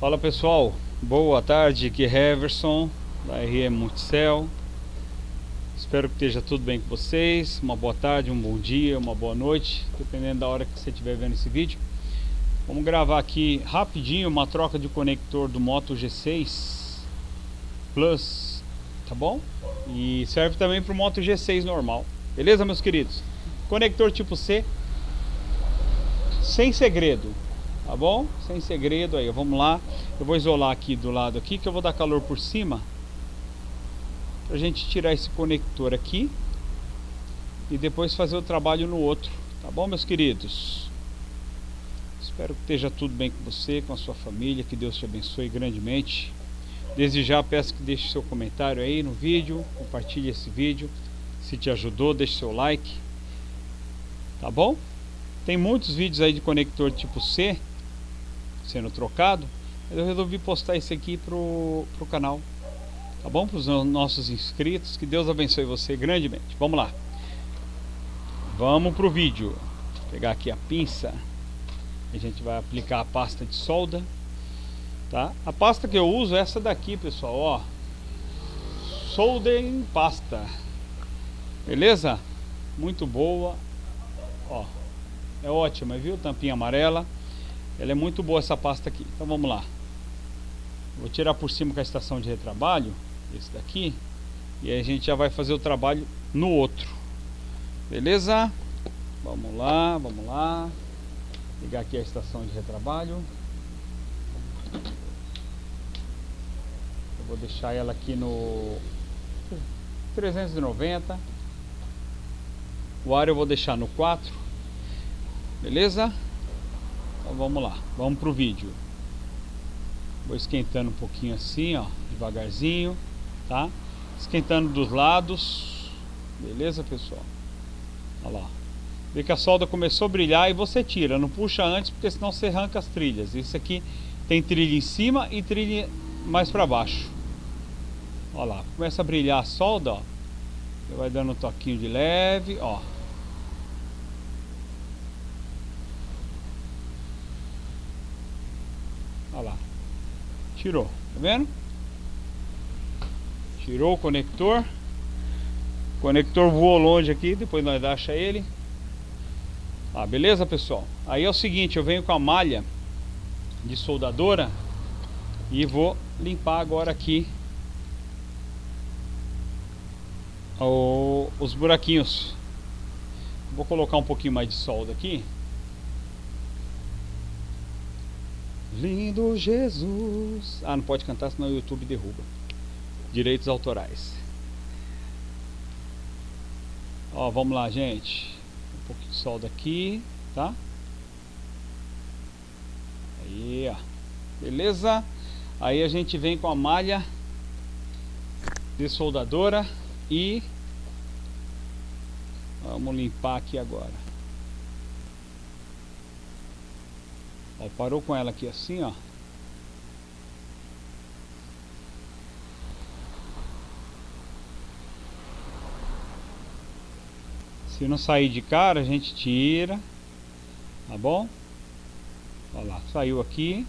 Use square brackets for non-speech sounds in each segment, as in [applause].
Fala pessoal, boa tarde, aqui é Heverson da RM Multicel. Espero que esteja tudo bem com vocês, uma boa tarde, um bom dia, uma boa noite Dependendo da hora que você estiver vendo esse vídeo. Vamos gravar aqui rapidinho uma troca de conector do Moto G6 Plus, tá bom? E serve também para o Moto G6 normal. Beleza meus queridos? Conector tipo C Sem segredo Tá bom? Sem segredo aí, vamos lá. Eu vou isolar aqui do lado aqui, que eu vou dar calor por cima. Pra gente tirar esse conector aqui. E depois fazer o trabalho no outro. Tá bom, meus queridos? Espero que esteja tudo bem com você, com a sua família. Que Deus te abençoe grandemente. Desde já peço que deixe seu comentário aí no vídeo. Compartilhe esse vídeo. Se te ajudou, deixe seu like. Tá bom? Tem muitos vídeos aí de conector tipo C sendo trocado, eu resolvi postar esse aqui pro, pro canal. Tá bom? Para os nossos inscritos. Que Deus abençoe você grandemente. Vamos lá. Vamos pro vídeo. Vou pegar aqui a pinça. A gente vai aplicar a pasta de solda. Tá? A pasta que eu uso é essa daqui, pessoal. Ó. Solda em pasta. Beleza? Muito boa. Ó. É ótima, viu? Tampinha amarela. Ela é muito boa essa pasta aqui. Então vamos lá. Vou tirar por cima com a estação de retrabalho, esse daqui, e aí a gente já vai fazer o trabalho no outro. Beleza? Vamos lá, vamos lá. Ligar aqui a estação de retrabalho. Eu vou deixar ela aqui no 390. O ar eu vou deixar no 4. Beleza? Então vamos lá, vamos pro vídeo. Vou esquentando um pouquinho assim, ó, devagarzinho, tá? Esquentando dos lados. Beleza, pessoal? Olha lá. Vê que a solda começou a brilhar e você tira, não puxa antes, porque senão você arranca as trilhas. Isso aqui tem trilha em cima e trilha mais para baixo. Olha lá, começa a brilhar a solda, ó. Você vai dando um toquinho de leve, ó. Olha lá. Tirou, tá vendo? Tirou o conector. O conector voou longe aqui, depois nós acha ele. Ah, beleza, pessoal? Aí é o seguinte, eu venho com a malha de soldadora e vou limpar agora aqui o, os buraquinhos. Vou colocar um pouquinho mais de solda aqui. Lindo Jesus. Ah, não pode cantar senão o YouTube derruba. Direitos autorais. Ó, vamos lá, gente. Um pouquinho de solda aqui, tá? Aí, ó. Beleza? Aí a gente vem com a malha de soldadora e vamos limpar aqui agora. Ó, parou com ela aqui assim, ó. Se não sair de cara, a gente tira. Tá bom? Olha lá, saiu aqui.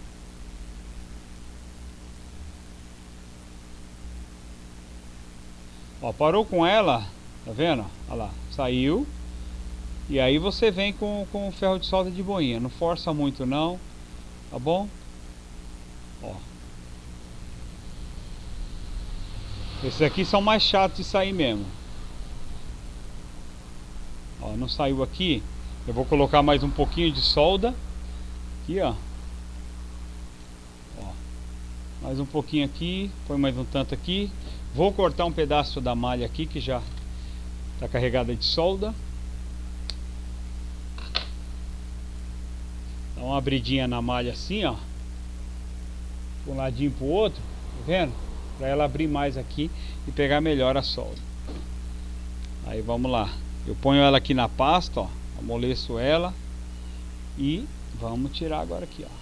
Ó, parou com ela, tá vendo? Olha lá, saiu. E aí você vem com, com o ferro de solda de boinha. Não força muito não. Tá bom? Ó. Esses aqui são mais chatos de sair mesmo. Ó, não saiu aqui. Eu vou colocar mais um pouquinho de solda. Aqui, ó. ó. Mais um pouquinho aqui. Põe mais um tanto aqui. Vou cortar um pedaço da malha aqui que já está carregada de solda. Uma abridinha na malha assim, ó. Um ladinho pro outro, tá vendo? Pra ela abrir mais aqui e pegar melhor a solda. Aí vamos lá. Eu ponho ela aqui na pasta, ó. Amoleço ela. E vamos tirar agora aqui, ó.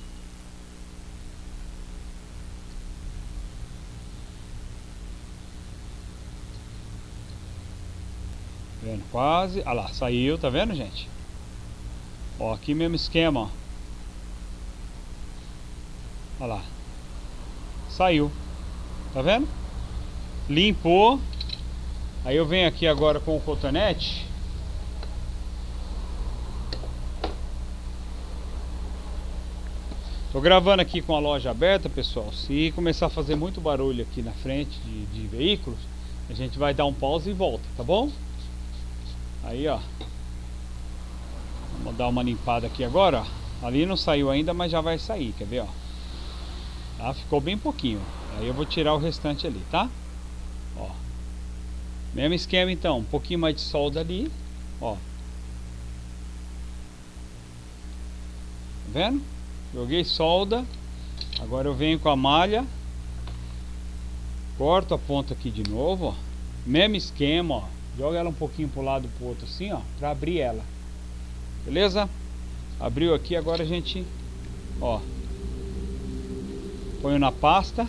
Vendo? Quase. Olha lá, saiu, tá vendo, gente? Ó, aqui mesmo esquema, ó. Olha lá. Saiu. Tá vendo? Limpou. Aí eu venho aqui agora com o cotonete. Tô gravando aqui com a loja aberta, pessoal. Se começar a fazer muito barulho aqui na frente de, de veículos, a gente vai dar um pause e volta, tá bom? Aí, ó. Vamos dar uma limpada aqui agora, ó. Ali não saiu ainda, mas já vai sair, quer ver, ó. Tá? Ficou bem pouquinho. Aí eu vou tirar o restante ali, tá? Ó. Mesmo esquema então, um pouquinho mais de solda ali, ó. Tá vendo? Joguei solda. Agora eu venho com a malha. Corto a ponta aqui de novo, ó. Mesmo esquema, ó. Joga ela um pouquinho pro lado pro outro assim, ó, para abrir ela. Beleza? Abriu aqui, agora a gente, ó, põe na pasta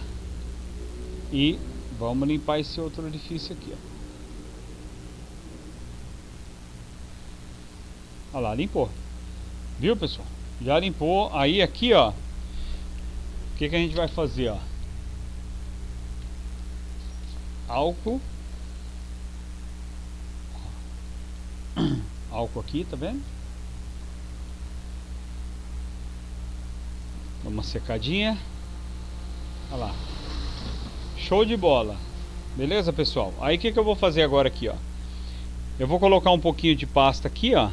e vamos limpar esse outro orifício aqui, ó. Olha lá, limpou. Viu, pessoal? Já limpou. Aí aqui, ó. O que, que a gente vai fazer, ó? Álcool. [coughs] Álcool aqui, tá vendo? Dá uma secadinha. Olha lá. Show de bola. Beleza, pessoal? Aí o que, que eu vou fazer agora aqui, ó? Eu vou colocar um pouquinho de pasta aqui, ó.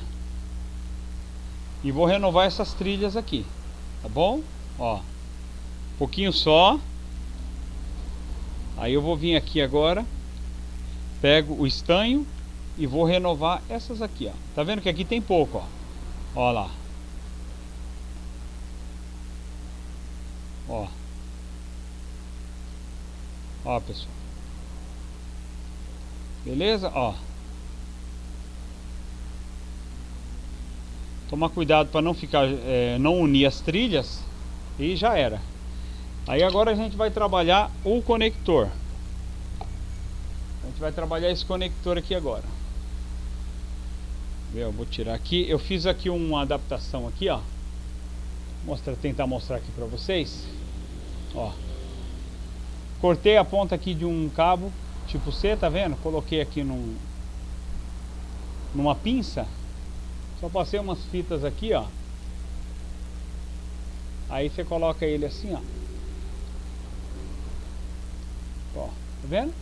E vou renovar essas trilhas aqui. Tá bom? Ó. Um pouquinho só. Aí eu vou vir aqui agora. Pego o estanho e vou renovar essas aqui, ó. Tá vendo que aqui tem pouco, ó. Ó lá. Ó. Ó, pessoal. Beleza? Ó. Tomar cuidado para não ficar, é, não unir as trilhas e já era. Aí agora a gente vai trabalhar o conector. A gente vai trabalhar esse conector aqui agora. Eu vou tirar aqui. Eu fiz aqui uma adaptação aqui, ó. Mostra, tentar mostrar aqui para vocês. Ó. Cortei a ponta aqui de um cabo tipo C, tá vendo? Coloquei aqui num numa pinça só passei umas fitas aqui, ó. Aí você coloca ele assim, ó. Ó, tá vendo?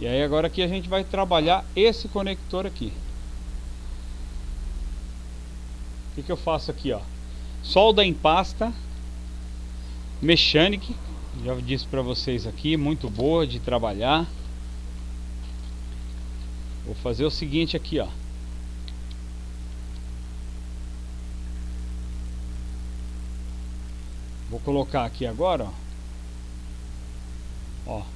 E aí agora aqui a gente vai trabalhar esse conector aqui. O que, que eu faço aqui, ó? Solda em pasta Mechanic, já disse para vocês aqui, muito boa de trabalhar. Vou fazer o seguinte aqui, ó. Vou colocar aqui agora, ó. ó.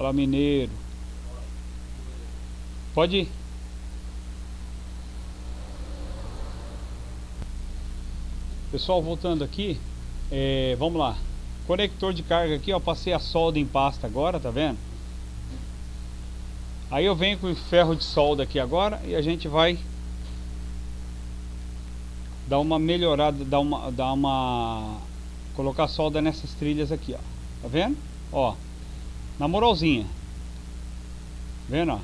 Fala mineiro. Pode ir. Pessoal, voltando aqui, é, vamos lá. Conector de carga aqui, ó, passei a solda em pasta agora, tá vendo? Aí eu venho com o ferro de solda aqui agora e a gente vai dar uma melhorada, dar uma, dar uma, colocar solda nessas trilhas aqui, ó. Tá vendo? Ó, na moralzinha. Vendo, ó?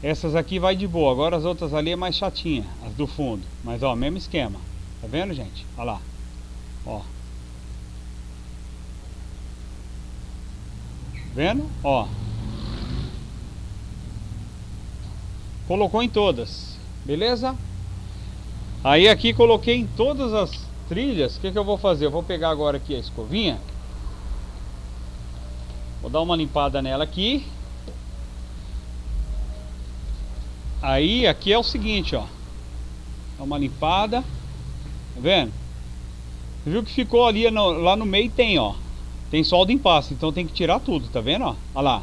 Essas aqui vai de boa, agora as outras ali é mais chatinha, as do fundo. Mas ó, mesmo esquema. Tá vendo, gente? Olha lá. Ó. Vendo? Ó. Colocou em todas. Beleza? Aí aqui coloquei em todas as trilhas. O que, que eu vou fazer? Eu vou pegar agora aqui a escovinha. Vou dar uma limpada nela aqui. Aí aqui é o seguinte, ó. Dá uma limpada. Tá vendo? Viu que ficou ali no, lá no meio tem, ó. Tem solda em pasta, então tem que tirar tudo, tá vendo, ó? Olha lá.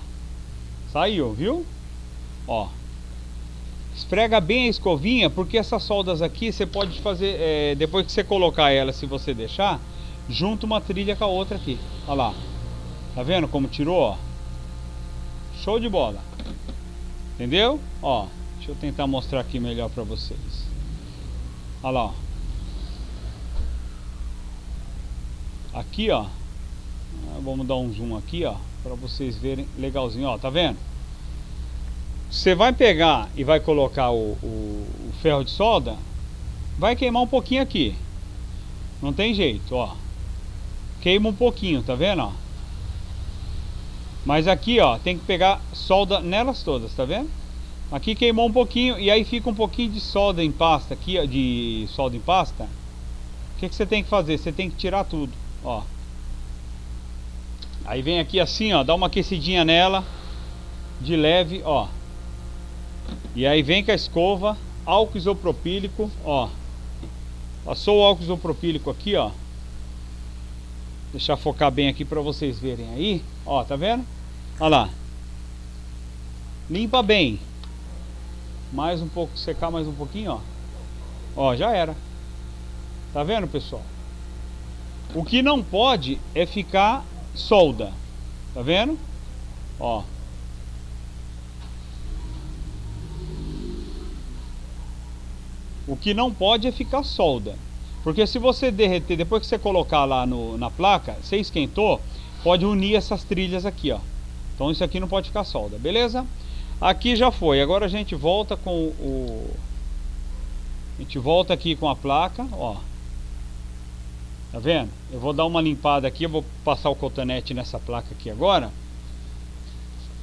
Saiu, viu? Ó. Esfrega bem a escovinha, porque essas soldas aqui você pode fazer, é, depois que você colocar ela, se você deixar, junta uma trilha com a outra aqui. Olha lá. Tá vendo como tirou, ó? Show de bola. Entendeu? Ó, deixa eu tentar mostrar aqui melhor pra vocês. Olha lá, ó. Aqui, ó. Ah, vamos dar um zoom aqui, ó, para vocês verem legalzinho, ó, tá vendo? Você vai pegar e vai colocar o, o, o ferro de solda, vai queimar um pouquinho aqui. Não tem jeito, ó. Queima um pouquinho, tá vendo, ó? Mas aqui, ó, tem que pegar solda nelas todas, tá vendo? Aqui queimou um pouquinho e aí fica um pouquinho de solda em pasta aqui, ó, de solda em pasta. O que, que você tem que fazer? Você tem que tirar tudo, ó. Aí vem aqui assim, ó, dá uma aquecidinha nela, de leve, ó. E aí vem com a escova, álcool isopropílico, ó. Passou o álcool isopropílico aqui, ó. Deixar focar bem aqui para vocês verem aí, ó, tá vendo? Olha lá. Limpa bem. Mais um pouco, secar mais um pouquinho, ó. Ó, já era. Tá vendo, pessoal? O que não pode é ficar solda. Tá vendo? Ó. O que não pode é ficar solda. Porque se você derreter, depois que você colocar lá no, na placa, você esquentou, pode unir essas trilhas aqui, ó. Então isso aqui não pode ficar solda, beleza? Aqui já foi. Agora a gente volta com o... A gente volta aqui com a placa, ó. Tá vendo? Eu vou dar uma limpada aqui, eu vou passar o cotonete nessa placa aqui agora.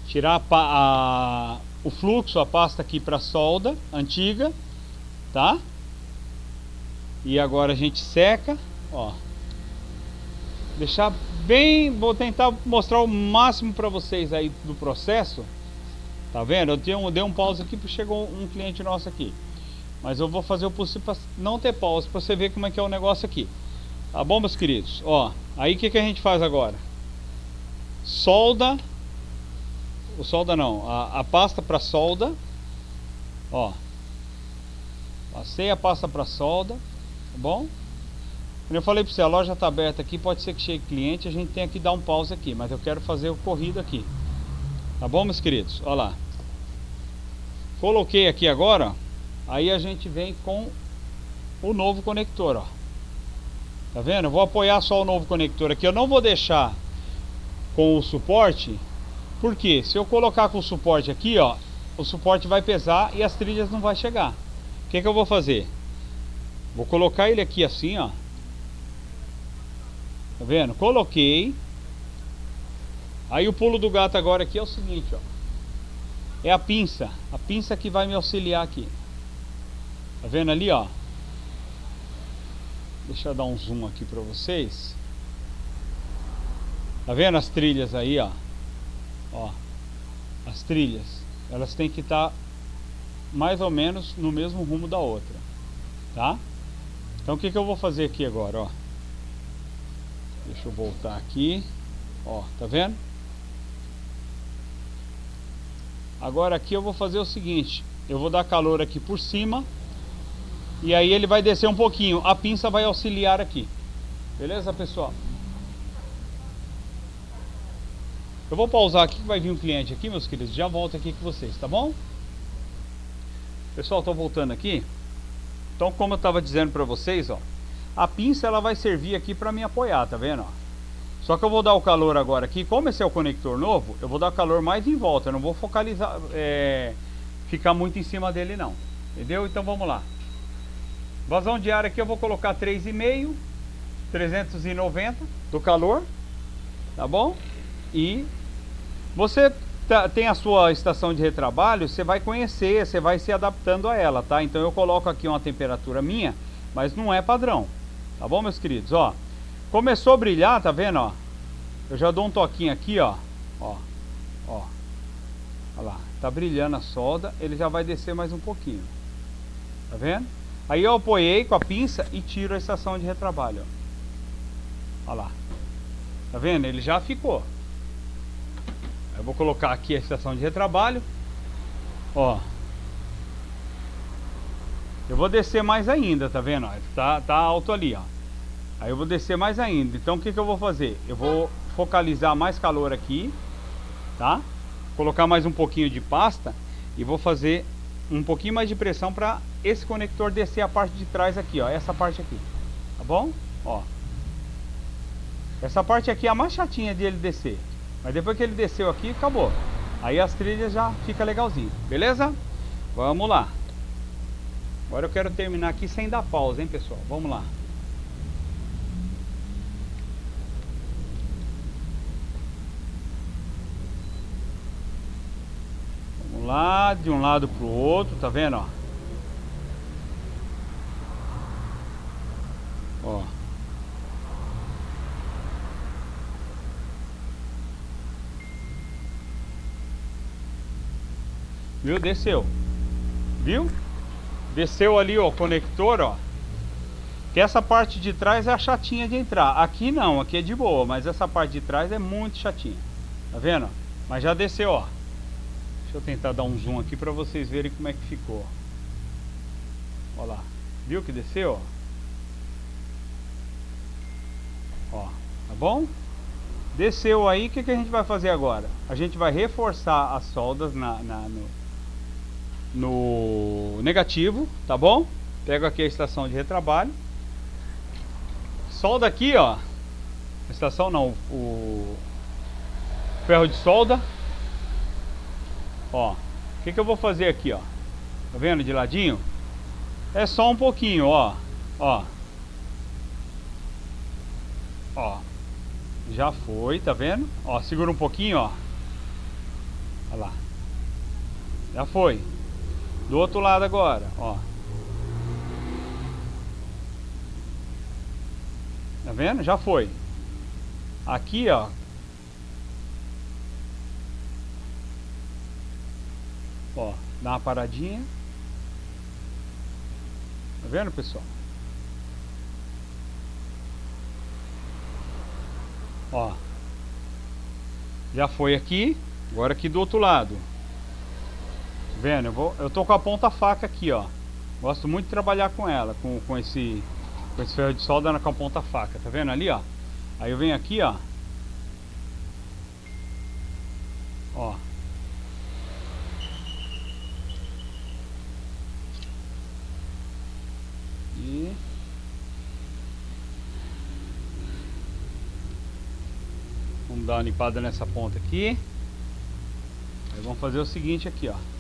Tirar a, a, o fluxo, a pasta aqui para solda antiga, tá? E agora a gente seca, ó. Deixar bem, vou tentar mostrar o máximo para vocês aí do processo. Tá vendo? Eu tenho, dei um pause aqui porque chegou um cliente nosso aqui. Mas eu vou fazer o possível para não ter pause, para você ver como é que é o negócio aqui. Tá bom, meus queridos? Ó, aí o que, que a gente faz agora? Solda. O solda não, a, a pasta para solda. Ó. Passei a pasta para solda. Tá bom? Eu falei para você, a loja está aberta aqui, pode ser que chegue cliente, a gente tenha que dar um pause aqui, mas eu quero fazer o corrido aqui. Tá bom, meus queridos? Olha lá. Coloquei aqui agora, aí a gente vem com o novo conector, ó. Tá vendo? Eu vou apoiar só o novo conector aqui. Eu não vou deixar com o suporte. Porque se eu colocar com o suporte aqui, ó, o suporte vai pesar e as trilhas não vai chegar. O que, que eu vou fazer? Vou colocar ele aqui assim, ó. Tá vendo? Coloquei. Aí o pulo do gato agora aqui é o seguinte, ó. É a pinça. A pinça que vai me auxiliar aqui. Tá vendo ali, ó? Deixa eu dar um zoom aqui para vocês. Tá vendo as trilhas aí, ó? Ó. As trilhas. Elas têm que estar tá mais ou menos no mesmo rumo da outra. Tá? Então o que, que eu vou fazer aqui agora, ó? Deixa eu voltar aqui. Ó, tá vendo? Agora aqui eu vou fazer o seguinte. Eu vou dar calor aqui por cima e aí ele vai descer um pouquinho. A pinça vai auxiliar aqui. Beleza, pessoal? Eu vou pausar aqui que vai vir um cliente aqui, meus queridos. Já volto aqui com vocês, tá bom? Pessoal, estou voltando aqui. Então, como eu estava dizendo para vocês, ó, a pinça ela vai servir aqui para me apoiar, tá vendo? Só que eu vou dar o calor agora aqui. Como esse é o conector novo, eu vou dar calor mais em volta. Eu não vou focalizar, é, ficar muito em cima dele não. Entendeu? Então vamos lá. Vazão de ar aqui eu vou colocar 3,5, 390 do calor, tá bom? E você tá, tem a sua estação de retrabalho, você vai conhecer, você vai se adaptando a ela, tá? Então eu coloco aqui uma temperatura minha, mas não é padrão, tá bom, meus queridos? Ó, começou a brilhar, tá vendo, ó? Eu já dou um toquinho aqui, ó, ó, ó, olha lá, tá brilhando a solda, ele já vai descer mais um pouquinho, tá vendo? Aí eu apoiei com a pinça e tiro a estação de retrabalho. Ó. Olha lá. Tá vendo? Ele já ficou. Eu vou colocar aqui a estação de retrabalho. Ó. Eu vou descer mais ainda, tá vendo? Tá, tá alto ali, ó. Aí eu vou descer mais ainda. Então o que, que eu vou fazer? Eu vou focalizar mais calor aqui, tá? Colocar mais um pouquinho de pasta e vou fazer um pouquinho mais de pressão para esse conector descer a parte de trás aqui, ó. Essa parte aqui, tá bom? Ó. Essa parte aqui é a mais chatinha de ele descer. Mas depois que ele desceu aqui, acabou. Aí as trilhas já fica legalzinho, beleza? Vamos lá. Agora eu quero terminar aqui sem dar pausa, hein, pessoal? Vamos lá. Vamos lá, de um lado pro outro, tá vendo, ó? Ó. Viu? Desceu. Viu? Desceu ali, ó, o conector, ó. Que essa parte de trás é a chatinha de entrar. Aqui não, aqui é de boa, mas essa parte de trás é muito chatinha. Tá vendo? Mas já desceu, ó. Deixa eu tentar dar um zoom aqui para vocês verem como é que ficou. Olha lá. Viu que desceu, ó? Ó, tá bom? Desceu aí, o que, que a gente vai fazer agora? A gente vai reforçar as soldas na, na no, no negativo, tá bom? Pego aqui a estação de retrabalho. Solda aqui, ó. Estação não, o ferro de solda. Ó, o que, que eu vou fazer aqui, ó? Tá vendo de ladinho? É só um pouquinho, ó. Ó. Ó. Já foi, tá vendo? Ó, segura um pouquinho, ó. Olha lá. Já foi. Do outro lado agora, ó. Tá vendo? Já foi. Aqui, ó. Ó, dá uma paradinha. Tá vendo, pessoal? Ó. Já foi aqui. Agora aqui do outro lado vendo? Eu, vou, eu tô com a ponta faca aqui, ó. Gosto muito de trabalhar com ela, com, com, esse, com esse ferro de solda com a ponta faca. Tá vendo ali, ó? Aí eu venho aqui, ó. Ó. E... Vamos dar uma limpada nessa ponta aqui. Aí vamos fazer o seguinte aqui, ó.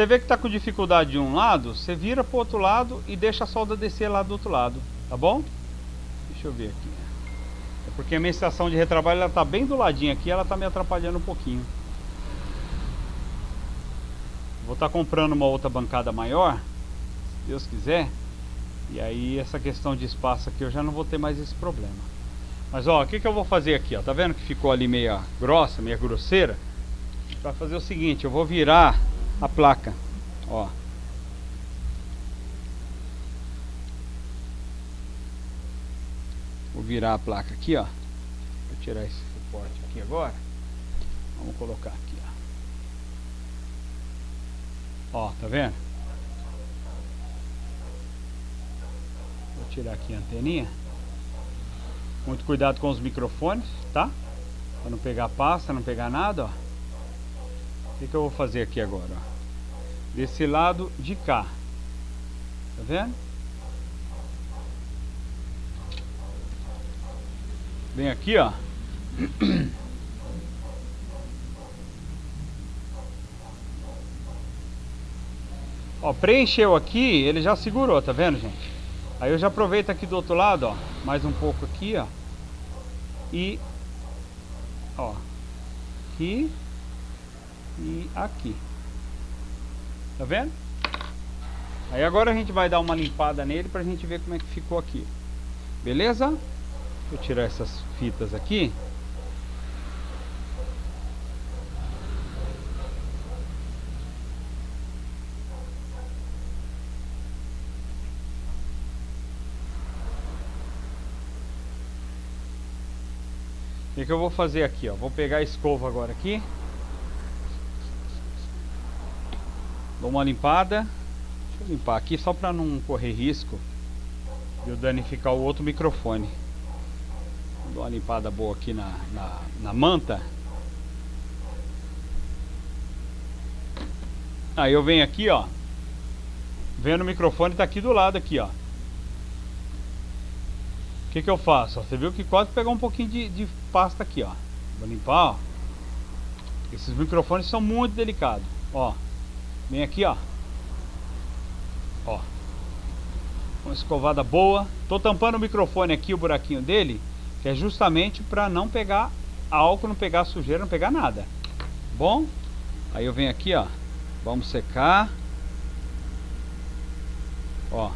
Você vê que está com dificuldade de um lado, você vira para o outro lado e deixa a solda descer lá do outro lado, tá bom? Deixa eu ver aqui. É porque a minha estação de retrabalho está bem do ladinho aqui, ela está me atrapalhando um pouquinho. Vou estar tá comprando uma outra bancada maior, se Deus quiser. E aí essa questão de espaço aqui eu já não vou ter mais esse problema. Mas ó, o que, que eu vou fazer aqui? Ó? Tá vendo que ficou ali meia grossa, meia grosseira? Para fazer o seguinte, eu vou virar a placa, ó. Vou virar a placa aqui, ó. Vou tirar esse suporte aqui agora. Vamos colocar aqui, ó. Ó, tá vendo? Vou tirar aqui a anteninha. Muito cuidado com os microfones, tá? Pra não pegar pasta, não pegar nada, ó. O que, que eu vou fazer aqui agora, ó? Desse lado de cá. Tá vendo? Vem aqui, ó. [clears throat] Ó, preencheu aqui, ele já segurou, tá vendo, gente? Aí eu já aproveito aqui do outro lado, ó, mais um pouco aqui, ó. E ó, aqui e aqui. Tá vendo? Aí agora a gente vai dar uma limpada nele pra gente ver como é que ficou aqui. Beleza? Vou tirar essas fitas aqui. O que, que eu vou fazer aqui, ó? Vou pegar a escova agora aqui. Dou uma limpada. Deixa Vou limpar aqui só para não correr risco de eu danificar o outro microfone. Dar uma limpada boa aqui na, na, na manta. Aí eu venho aqui, ó. Vendo o microfone tá aqui do lado aqui, ó. O que que eu faço? Você viu que quase pegou um pouquinho de, de pasta aqui, ó. Vou limpar, ó. Esses microfones são muito delicados, ó. Vem aqui, ó. Ó. Uma escovada boa. Tô tampando o microfone aqui, o buraquinho dele, que é justamente para não pegar álcool, não pegar sujeira, não pegar nada. Bom? Aí eu venho aqui, ó. Vamos secar. Ó. Tá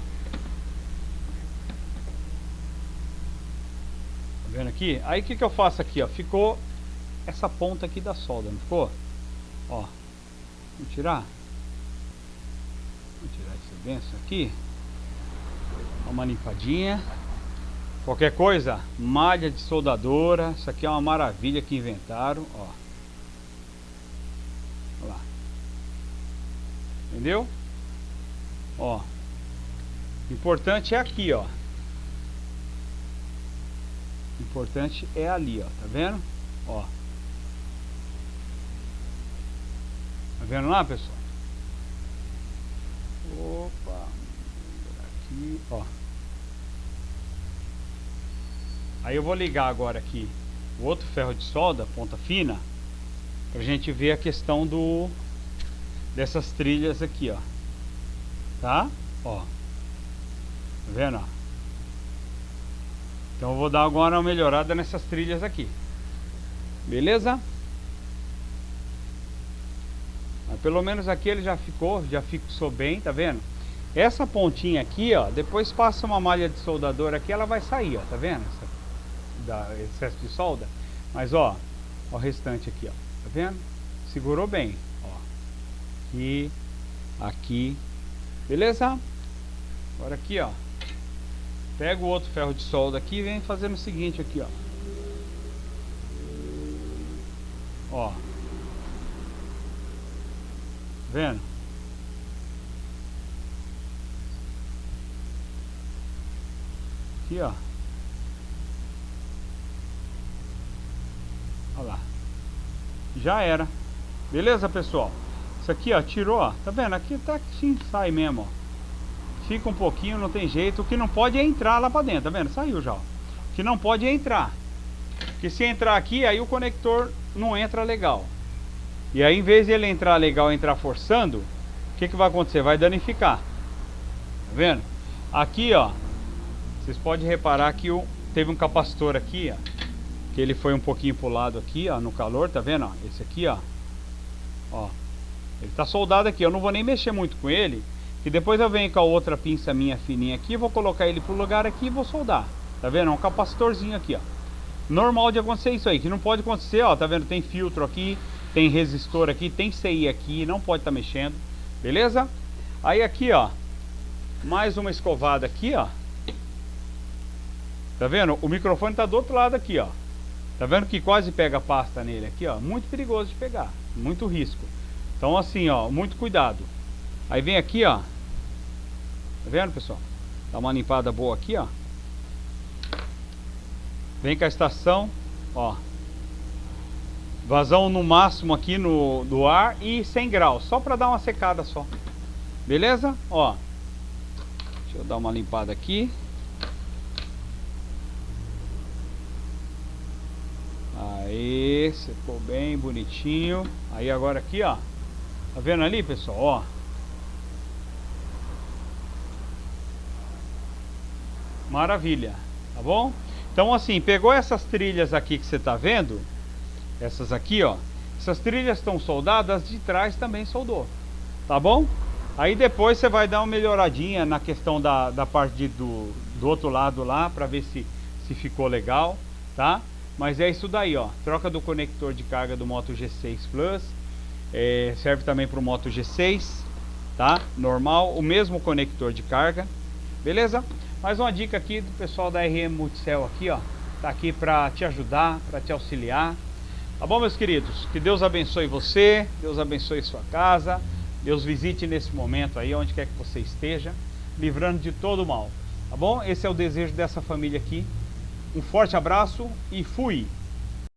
vendo aqui? Aí o que, que eu faço aqui, ó? Ficou essa ponta aqui da solda, não ficou? Ó. Vamos tirar? Esse benção aqui. Dá uma limpadinha. Qualquer coisa, malha de soldadora. Isso aqui é uma maravilha que inventaram, ó. Olha lá. Entendeu? Ó. Importante é aqui, ó. Importante é ali, ó. Tá vendo? Ó. Tá vendo lá, pessoal? Opa. Aqui, ó. Aí eu vou ligar agora aqui o outro ferro de solda, ponta fina, pra gente ver a questão do dessas trilhas aqui, ó. Tá? Ó. Tá vendo? Então eu vou dar agora uma melhorada nessas trilhas aqui. Beleza? Mas pelo menos aqui ele já ficou, já fixou bem, tá vendo? Essa pontinha aqui, ó, depois passa uma malha de soldador aqui, ela vai sair, ó, tá vendo? Essa, da excesso de solda. Mas ó, ó o restante aqui, ó, tá vendo? Segurou bem, ó. Aqui, aqui, beleza? Agora aqui, ó. Pega o outro ferro de solda aqui e vem fazendo o seguinte aqui, ó. Ó. Vendo? Aqui, ó. Olha lá. Já era. Beleza, pessoal? Isso aqui, ó, tirou, ó. Tá vendo? Aqui tá sim, sai mesmo, ó fica um pouquinho, não tem jeito. O que não pode é entrar lá para dentro, tá vendo? Saiu já. Ó. O que não pode é entrar. Porque se entrar aqui, aí o conector não entra legal. E aí, em vez de ele entrar legal, entrar forçando, o que, que vai acontecer? Vai danificar. Tá vendo? Aqui, ó, vocês podem reparar que o, teve um capacitor aqui, ó, que ele foi um pouquinho pro lado aqui, ó, no calor, tá vendo? Ó, esse aqui, ó, ó, ele tá soldado aqui. Eu não vou nem mexer muito com ele, e depois eu venho com a outra pinça minha fininha aqui, vou colocar ele pro lugar aqui e vou soldar. Tá vendo? É um capacitorzinho aqui, ó. Normal de acontecer isso aí, que não pode acontecer, ó, tá vendo? Tem filtro aqui, tem resistor aqui, tem CI aqui, não pode estar tá mexendo. Beleza? Aí aqui, ó, mais uma escovada aqui, ó. Tá vendo? O microfone tá do outro lado aqui, ó. Tá vendo que quase pega pasta nele aqui, ó? Muito perigoso de pegar, muito risco. Então assim, ó, muito cuidado. Aí vem aqui, ó, Tá vendo, pessoal? Dá uma limpada boa aqui, ó. Vem com a estação, ó. Vazão no máximo aqui no, do ar e 100 graus, só para dar uma secada só. Beleza? Ó. Deixa eu dar uma limpada aqui. Aí, secou bem bonitinho. Aí agora aqui, ó. Tá vendo ali, pessoal? Ó. Maravilha, tá bom? Então assim, pegou essas trilhas aqui que você está vendo, essas aqui, ó. Essas trilhas estão soldadas, de trás também soldou, tá bom? Aí depois você vai dar uma melhoradinha na questão da, da parte de, do, do outro lado lá, para ver se, se ficou legal, tá? Mas é isso daí, ó. Troca do conector de carga do Moto G6 Plus. É, serve também para o Moto G6, tá? Normal, o mesmo conector de carga, beleza? Mais uma dica aqui do pessoal da RM Multicel aqui, ó. Tá aqui para te ajudar, para te auxiliar. Tá bom, meus queridos? Que Deus abençoe você, Deus abençoe sua casa. Deus visite nesse momento aí, onde quer que você esteja, livrando de todo o mal. Tá bom? Esse é o desejo dessa família aqui. Um forte abraço e fui!